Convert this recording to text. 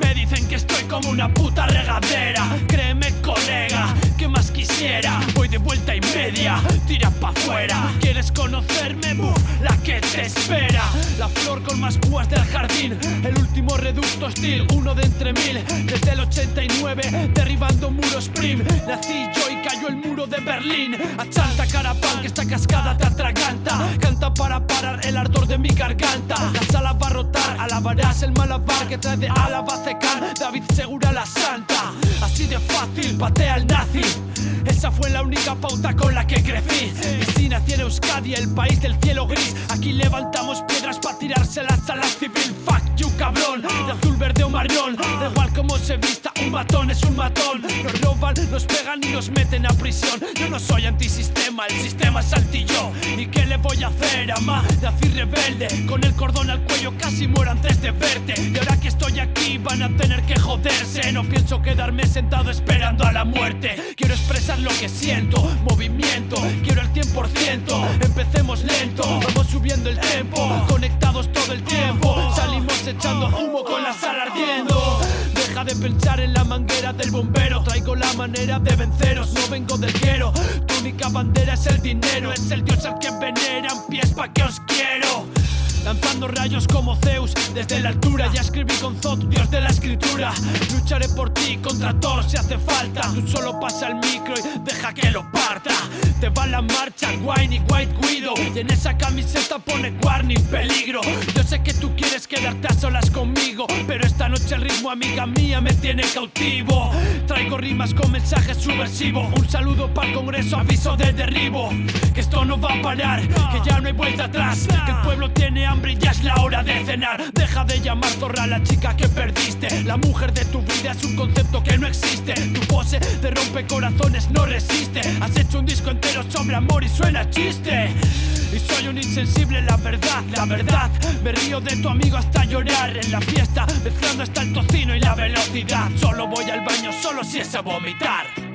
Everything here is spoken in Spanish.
Me dicen que estoy como una puta regadera. Créeme, colega, que más quisiera. Voy de vuelta y media, tira pa' afuera. ¿Quieres conocerme? La que te espera. La flor con más púas del jardín. El último reducto hostil, uno de entre mil. Desde el 89, derribando muros prim. Nací yo y cayó el muro de Berlín. Achanta carapán, que esta cascada te atraganta. Canta para parar el ardor de mi garganta. Alabarás el malabar que trae de Álava Cecan. David Segura la santa. Así de fácil, patea al nazi. Esa fue la única pauta con la que crecí. Y si nací en Euskadi, el país del cielo gris. Aquí levantamos piedras para tirárselas a la civil. Fuck you, cabrón. De azul, verde o marrón. Da igual cómo se vista, un matón es un matón. Nos roban, nos pegan y nos meten a prisión. Yo no soy antisistema, el sistema es anti-yo. ¿Y qué le voy a hacer, ama? Nací rebelde, con el cordón al cuello casi muero antes de verte. Y ahora que estoy aquí van a tener que joderse. No pienso quedarme sentado esperando a la muerte. Quiero expresar lo que siento, movimiento, quiero el 100%. Empecemos lento, vamos subiendo el tempo, conectados todo el tiempo. Salimos echando humo con la sala. De pensar en la manguera del bombero. Traigo la manera de venceros, no vengo del quiero. Tu única bandera es el dinero, es el dios al que veneran. Pies pa' que os quiero. Lanzando rayos como Zeus desde la altura Ya escribí con Zod, dios de la escritura Lucharé por ti contra todos si hace falta Tú solo pasa el micro y deja que lo parta Te va la marcha, Wine y White Widow Y en esa camiseta pone warning, peligro Yo sé que tú quieres quedarte a solas Noche el ritmo, amiga mía, me tiene cautivo Traigo rimas con mensajes subversivos. Un saludo para el congreso, aviso de derribo. Que esto no va a parar, que ya no hay vuelta atrás. Que el pueblo tiene hambre y ya es la hora de cenar. Deja de llamar zorra a la chica que perdiste. La mujer de tu vida es un concepto que no existe. Tu pose de rompe corazones no resiste. Has hecho un disco entero sobre amor y suena chiste. Y soy un insensible, la verdad, la verdad. Me río de tu amigo hasta llorar En la fiesta, mezclando hasta el tocino y la velocidad. Solo voy al baño, solo es a vomitar